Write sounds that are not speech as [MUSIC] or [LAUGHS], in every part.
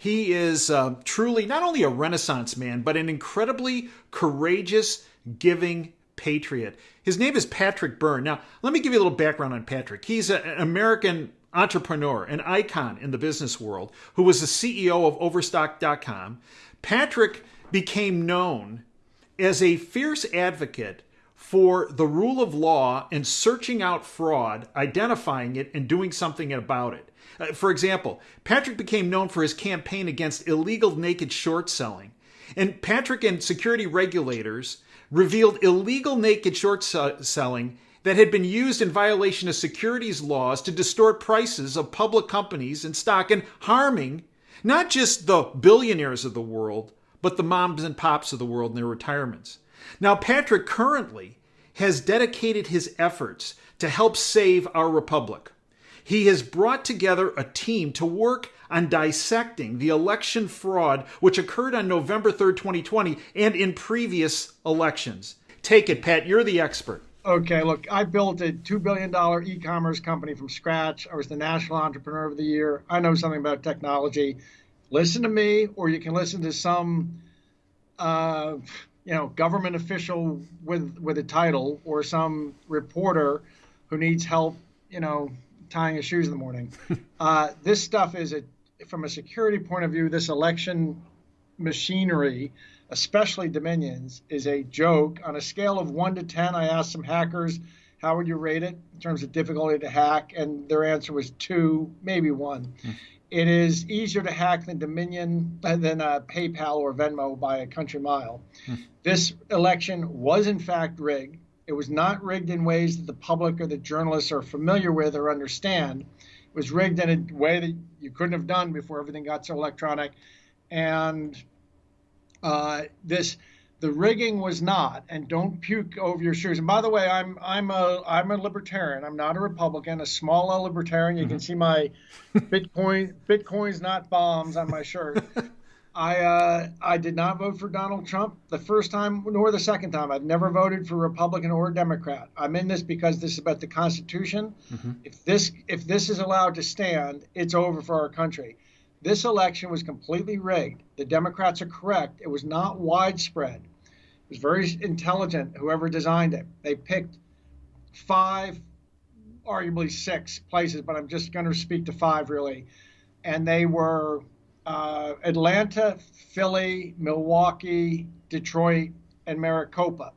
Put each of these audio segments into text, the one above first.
He is uh, truly not only a Renaissance man, but an incredibly courageous, giving patriot. His name is Patrick Byrne. Now, let me give you a little background on Patrick. He's an American entrepreneur, an icon in the business world, who was the CEO of Overstock.com. Patrick became known as a fierce advocate for the rule of law and searching out fraud, identifying it, and doing something about it. Uh, for example, Patrick became known for his campaign against illegal naked short selling. And Patrick and security regulators revealed illegal naked short selling that had been used in violation of securities laws to distort prices of public companies and stock and harming not just the billionaires of the world, but the moms and pops of the world in their retirements. Now, Patrick currently has dedicated his efforts to help save our republic. He has brought together a team to work on dissecting the election fraud which occurred on November 3rd, 2020, and in previous elections. Take it, Pat, you're the expert. Okay, look, I built a $2 billion e commerce company from scratch. I was the National Entrepreneur of the Year. I know something about technology. Listen to me, or you can listen to some. Uh, you know, government official with with a title or some reporter who needs help, you know, tying his shoes in the morning. [LAUGHS] uh, this stuff is a, from a security point of view, this election machinery, especially Dominions, is a joke. On a scale of one to ten, I asked some hackers, how would you rate it in terms of difficulty to hack, and their answer was two, maybe one. Hmm. It is easier to hack than Dominion uh, than uh, PayPal or Venmo by a country mile. Hmm. This election was in fact rigged. It was not rigged in ways that the public or the journalists are familiar with or understand. It was rigged in a way that you couldn't have done before everything got so electronic. And uh, this the rigging was not, and don't puke over your shoes. And by the way, I'm I'm a I'm a libertarian. I'm not a Republican. A small L libertarian. You mm-hmm. can see my Bitcoin Bitcoin's not bombs on my shirt. [LAUGHS] I uh, I did not vote for Donald Trump the first time nor the second time. I've never voted for Republican or Democrat. I'm in this because this is about the Constitution. Mm-hmm. If this if this is allowed to stand, it's over for our country. This election was completely rigged. The Democrats are correct. It was not widespread It was very intelligent, whoever designed it. They picked five, arguably six places, but I'm just going to speak to five really. And they were uh, Atlanta, Philly, Milwaukee, Detroit, and Maricopa.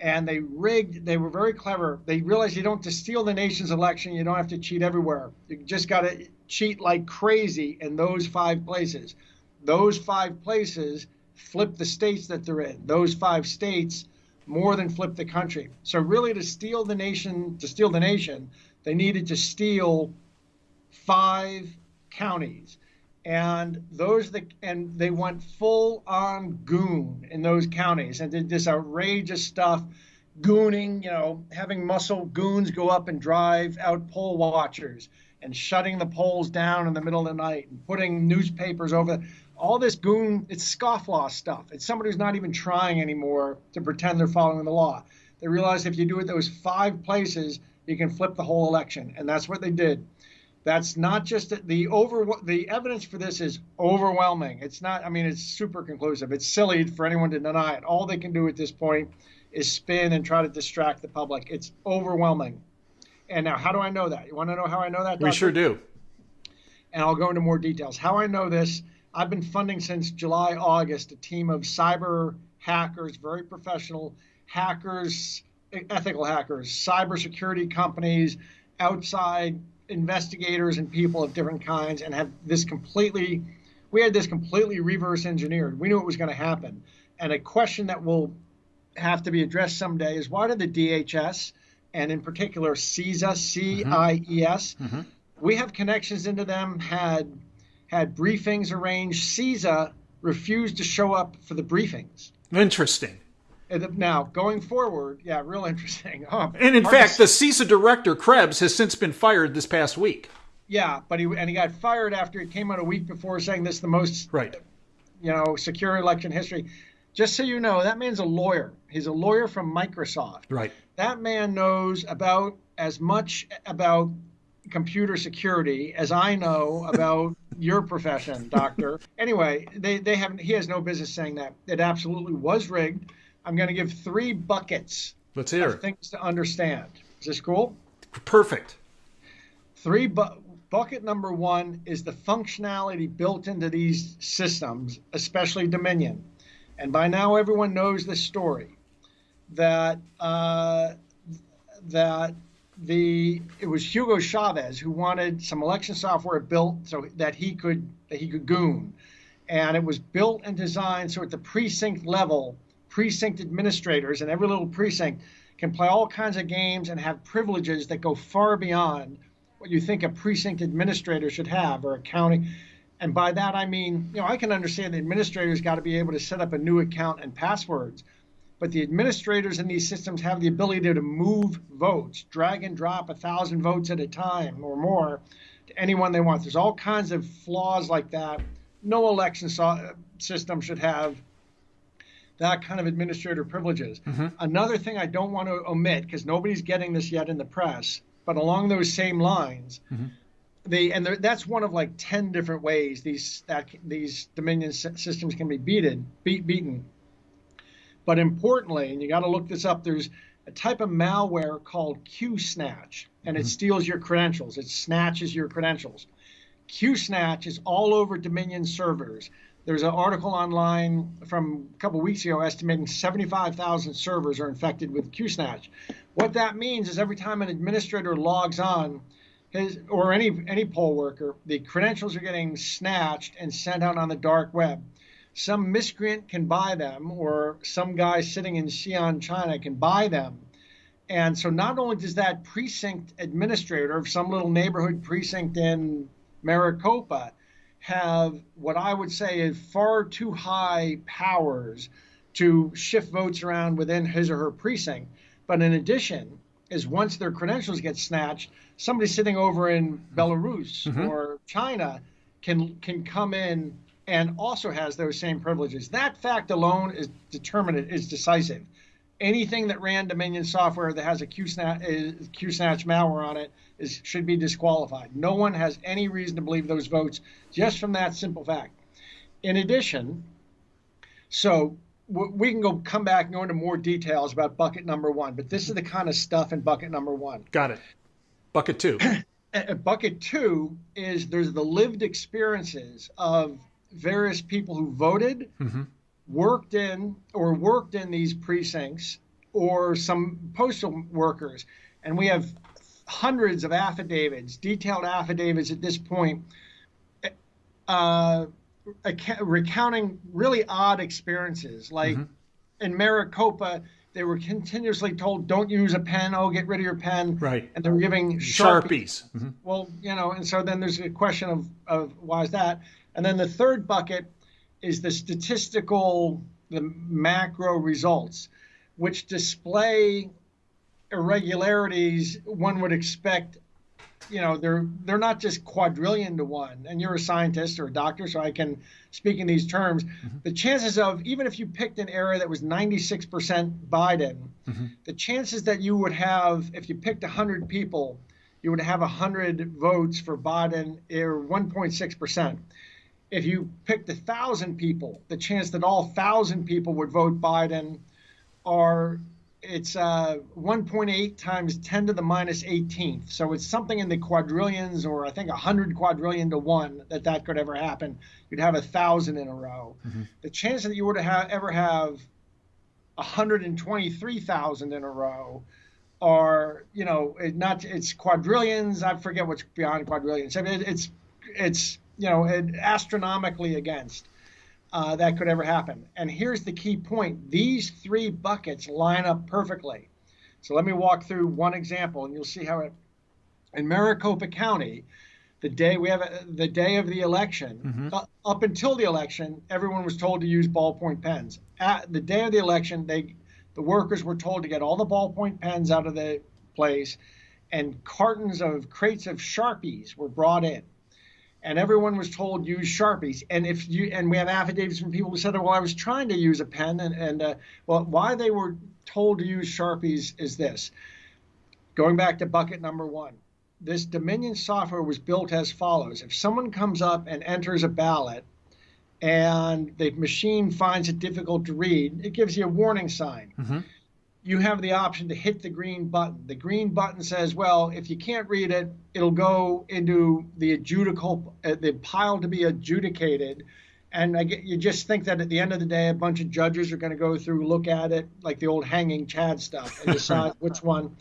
And they rigged, they were very clever. They realized you don't to steal the nation's election, you don't have to cheat everywhere. You just got to cheat like crazy in those five places. Those five places flip the states that they're in. Those five states more than flip the country. So really, to steal the nation, to steal the nation, they needed to steal five counties, and those the and they went full on goon in those counties and did this outrageous stuff. Gooning, you know, having muscle goons go up and drive out poll watchers and shutting the polls down in the middle of the night and putting newspapers over all this goon, it's scofflaw stuff. It's somebody who's not even trying anymore to pretend they're following the law. They realized if you do it those five places, you can flip the whole election, and that's what they did. That's not just the over. The evidence for this is overwhelming. It's not. I mean, it's super conclusive. It's silly for anyone to deny it. All they can do at this point is spin and try to distract the public. It's overwhelming. And now, how do I know that? You want to know how I know that? Doctor? We sure do. And I'll go into more details. How I know this I've been funding since July, August a team of cyber hackers, very professional hackers, ethical hackers, cybersecurity companies, outside investigators, and people of different kinds, and have this completely. We had this completely reverse engineered. We knew it was going to happen. And a question that will have to be addressed someday is why did the DHS and in particular CISA, C I E S, mm-hmm. we have connections into them, had had briefings arranged. CISA refused to show up for the briefings. Interesting. Now, going forward, yeah, real interesting. Oh, [LAUGHS] and in fact, the CISA director, Krebs, has since been fired this past week. Yeah, but he and he got fired after he came out a week before saying this is the most right, you know, secure election history. Just so you know, that man's a lawyer. He's a lawyer from Microsoft. Right. That man knows about as much about computer security as I know about [LAUGHS] your profession, doctor. Anyway, they, they haven't he has no business saying that. It absolutely was rigged. I'm going to give three buckets Let's hear of things to understand. Is this cool? Perfect. Three bu- bucket number one is the functionality built into these systems, especially Dominion. And by now everyone knows this story that uh, that the it was Hugo Chavez who wanted some election software built so that he could that he could goon, and it was built and designed so at the precinct level, precinct administrators in every little precinct can play all kinds of games and have privileges that go far beyond what you think a precinct administrator should have or a county. And by that I mean, you know, I can understand the administrator's got to be able to set up a new account and passwords but the administrators in these systems have the ability to move votes, drag and drop a thousand votes at a time or more to anyone they want. There's all kinds of flaws like that. No election so- uh, system should have that kind of administrator privileges. Mm-hmm. Another thing I don't want to omit because nobody's getting this yet in the press, but along those same lines. Mm-hmm. The, and there, that's one of like 10 different ways these that these Dominion systems can be beaten, beat, beaten but importantly, and you got to look this up, there's a type of malware called QSnatch, and it mm-hmm. steals your credentials. It snatches your credentials. QSnatch is all over Dominion servers. There's an article online from a couple weeks ago estimating 75,000 servers are infected with QSnatch. What that means is every time an administrator logs on, his, or any any poll worker, the credentials are getting snatched and sent out on the dark web some miscreant can buy them, or some guy sitting in Xi'an, China can buy them. And so not only does that precinct administrator of some little neighborhood precinct in Maricopa have what I would say is far too high powers to shift votes around within his or her precinct, but in addition, is once their credentials get snatched, somebody sitting over in Belarus mm-hmm. or China can can come in and also has those same privileges. That fact alone is determinate, is decisive. Anything that ran Dominion software that has a QSnatch, QSnatch malware on it is should be disqualified. No one has any reason to believe those votes just from that simple fact. In addition, so we can go come back and go into more details about bucket number one, but this is the kind of stuff in bucket number one. Got it. Bucket two. [CLEARS THROAT] bucket two is there's the lived experiences of various people who voted, mm-hmm. Worked in or worked in these precincts, or some postal workers. And we have hundreds of affidavits, detailed affidavits at this point, uh, recounting really odd experiences. Like mm-hmm. in Maricopa, they were continuously told, "Don't use a pen. Oh, get rid of your pen." Right. And they're giving sharpies. sharpies. Mm-hmm. Well, you know, and so then there's a question of of why is that? And then the third bucket is the statistical, the macro results, which display irregularities one would expect. You know, they're they're not just quadrillion to one. And you're a scientist or a doctor, so I can speak in these terms. Mm-hmm. The chances of even if you picked an area that was 96% Biden, mm-hmm. the chances that you would have if you picked 100 people, you would have 100 votes for Biden are 1.6% if you picked a thousand people, the chance that all thousand people would vote Biden are it's uh, 1.8 times 10 to the minus 18th. So it's something in the quadrillions, or I think 100 quadrillion to one that that could ever happen. You'd have a thousand in a row. Mm-hmm. The chance that you would have ever have 123,000 in a row are, you know, it not it's quadrillions. I forget what's beyond quadrillions. I mean, it, it's it's you know, astronomically against uh, that could ever happen. And here's the key point these three buckets line up perfectly. So let me walk through one example and you'll see how it. In Maricopa County, the day we have a, the day of the election, mm-hmm. uh, up until the election, everyone was told to use ballpoint pens. At the day of the election, they the workers were told to get all the ballpoint pens out of the place, and cartons of crates of sharpies were brought in and everyone was told use sharpies and if you and we have affidavits from people who said well i was trying to use a pen and, and uh, well why they were told to use sharpies is this going back to bucket number one this Dominion software was built as follows. If someone comes up and enters a ballot and the machine finds it difficult to read, it gives you a warning sign. Mm-hmm. You have the option to hit the green button. The green button says, well, if you can't read it, it'll go into the adjudical, uh, the pile to be adjudicated. And I get, you just think that at the end of the day, a bunch of judges are going to go through, look at it, like the old hanging Chad stuff, and decide [LAUGHS] which one.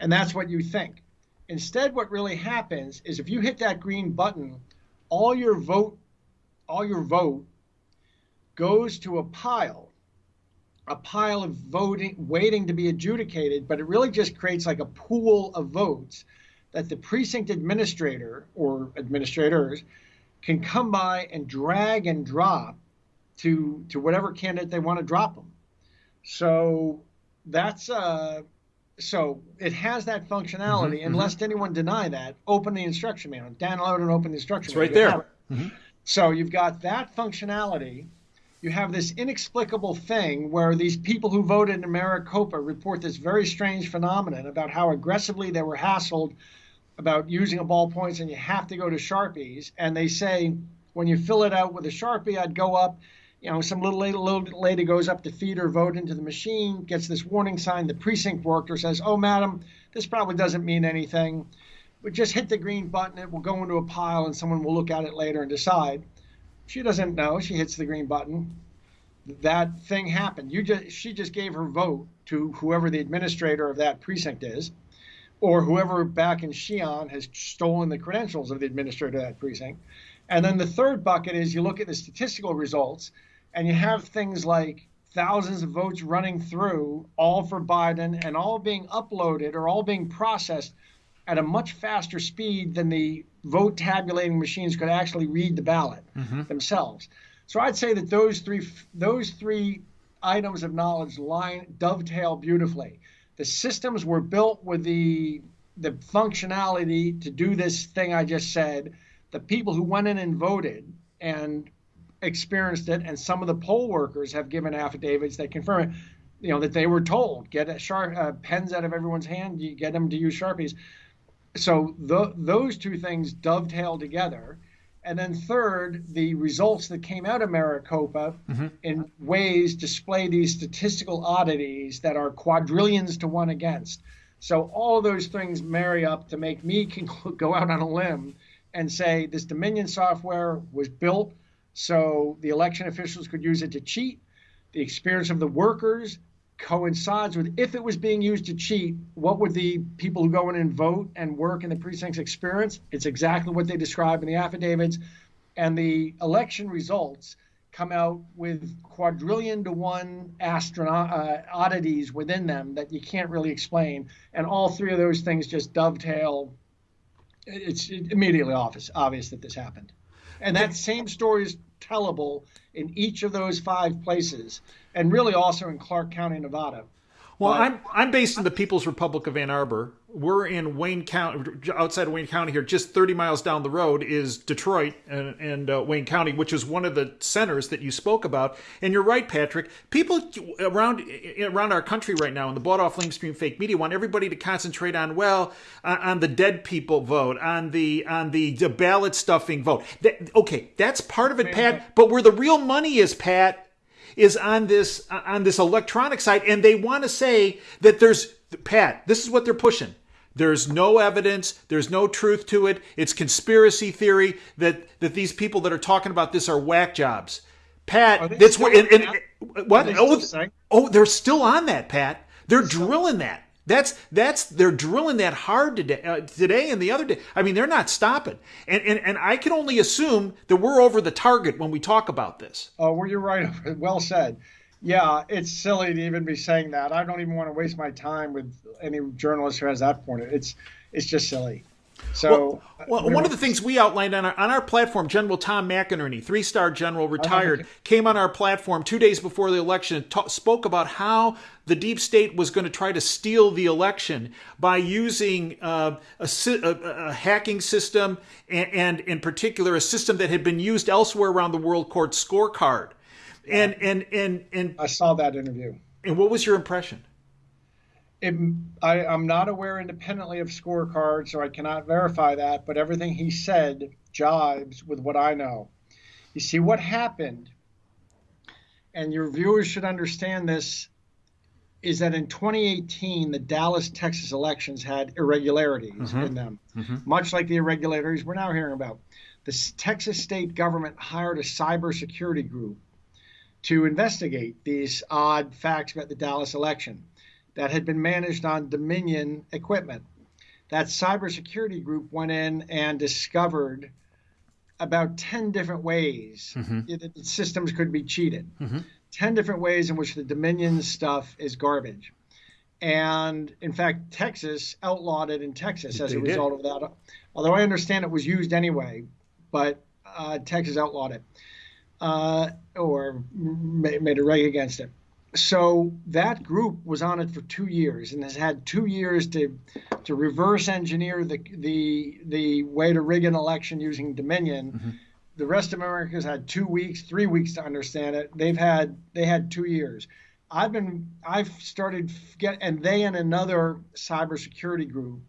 And that's what you think. Instead, what really happens is if you hit that green button, all your vote, all your vote goes to a pile, a pile of voting waiting to be adjudicated, but it really just creates like a pool of votes that the precinct administrator or administrators can come by and drag and drop to to whatever candidate they want to drop them. So that's uh, so it has that functionality, mm-hmm, and mm-hmm. lest anyone deny that, open the instruction manual, download and open the instruction it's manual. right there. Mm-hmm. So you've got that functionality. You have this inexplicable thing where these people who voted in Maricopa report this very strange phenomenon about how aggressively they were hassled about using a ballpoint and you have to go to Sharpies. And they say when you fill it out with a Sharpie, I'd go up you know, some little lady, little lady goes up to feed her vote into the machine, gets this warning sign. The precinct worker says, "Oh, madam, this probably doesn't mean anything. But just hit the green button. It will go into a pile, and someone will look at it later and decide." She doesn't know. She hits the green button. That thing happened. You just she just gave her vote to whoever the administrator of that precinct is, or whoever back in Xi'an has stolen the credentials of the administrator of that precinct. And then the third bucket is you look at the statistical results and you have things like thousands of votes running through, all for Biden, and all being uploaded or all being processed at a much faster speed than the vote tabulating machines could actually read the ballot mm-hmm. themselves. So I'd say that those three those three items of knowledge line dovetail beautifully. The systems were built with the the functionality to do this thing I just said. The people who went in and voted and experienced it, and some of the poll workers have given affidavits that confirm it. You know that they were told get a sharp uh, pens out of everyone's hand, you get them to use sharpies. So the, those two things dovetail together. And then third, the results that came out of Maricopa mm-hmm. in ways display these statistical oddities that are quadrillions to one against. So all those things marry up to make me go out on a limb and say this Dominion software was built so the election officials could use it to cheat. The experience of the workers coincides with if it was being used to cheat, what would the people who go in and vote and work in the precincts experience? It's exactly what they describe in the affidavits. And the election results come out with quadrillion to one astronaut uh, oddities within them that you can't really explain. And all three of those things just dovetail. It's immediately obvious, obvious that this happened. And that same story is tellable in each of those five places, and really also in Clark County, Nevada. Well, but, I'm I'm based in the People's Republic of Ann Arbor. We're in Wayne County, outside of Wayne County here. Just 30 miles down the road is Detroit and, and uh, Wayne County, which is one of the centers that you spoke about. And you're right, Patrick. People around around our country right now in the bought off lamestream fake media want everybody to concentrate on well on the dead people vote, on the on the, the ballot stuffing vote. That, okay, that's part of it, Pat. But where the real money is, Pat, is on this uh, on this electronic side, and they want to say that there's Pat. This is what they're pushing. There's no evidence. There's no truth to it. It's conspiracy theory that that these people that are talking about this are whack jobs. Pat, that's what. And, and, what? Oh, oh, they're still on that, Pat. They're drilling that. That's that's they're drilling that hard today, uh, today and the other day. I mean, they're not stopping, and, and and I can only assume that we're over the target when we talk about this. Oh, well, you're right. [LAUGHS] Well said. Yeah, it's silly to even be saying that. I don't even want to waste my time with any journalist who has that point. It's it's just silly. So, well, well one of the things we outlined on our on our platform, General Tom McInerney, three star general, retired, came on our platform two days before the election and ta- spoke about how the deep state was going to try to steal the election by using uh, a, a, a, hacking system and, and, in particular, a system that had been used elsewhere around the world called Scorecard. And and and and I saw that interview. And what was your impression? It, I, am not aware independently of scorecards, so I cannot verify that, but everything he said jibes with what I know. You see, what happened, and your viewers should understand this, is that in 2018, the Dallas, Texas elections had irregularities mm-hmm. in them, mm-hmm. much like the irregularities we're now hearing about. The Texas state government hired a cybersecurity group to investigate these odd facts about the Dallas election that had been managed on Dominion equipment. That cybersecurity group went in and discovered about 10 different ways mm-hmm. that systems could be cheated. Mm-hmm. 10 different ways in which the Dominion stuff is garbage. And in fact, Texas outlawed it in Texas as they a result did. of that. Although I understand it was used anyway, but uh, Texas outlawed it uh, or made a reg against it so that group was on it for two years and has had two years to to reverse engineer the the the way to rig an election using Dominion. Mm-hmm. The rest of America's had two weeks, three weeks to understand it. They've had they had two years. I've been I've started get and they and another cybersecurity group.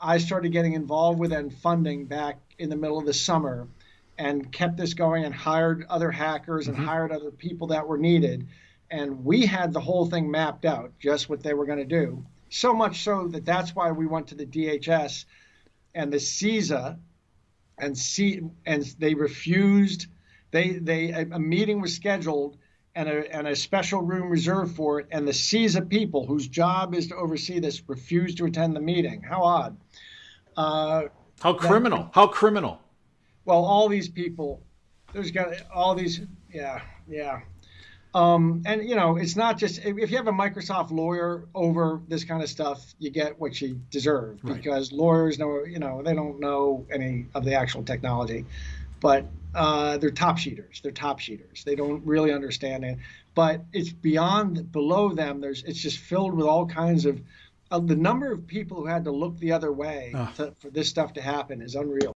I started getting involved with and funding back in the middle of the summer, and kept this going and hired other hackers and mm-hmm. hired other people that were needed and we had the whole thing mapped out, just what they were going to do. So much so that that's why we went to the DHS and the CISA, and C, and they refused. They they a meeting was scheduled and a and a special room reserved for it, and the CISA people, whose job is to oversee this, refused to attend the meeting. How odd. Uh, How criminal. That, How criminal. Well, all these people, there's got all these. Yeah, yeah. Um, and you know, it's not just if you have a Microsoft lawyer over this kind of stuff, you get what you deserve right. because lawyers know, you know, they don't know any of the actual technology, but uh, they're top sheeters. They're top sheeters. They don't really understand it. But it's beyond below them. There's it's just filled with all kinds of. Uh, the number of people who had to look the other way to, for this stuff to happen is unreal.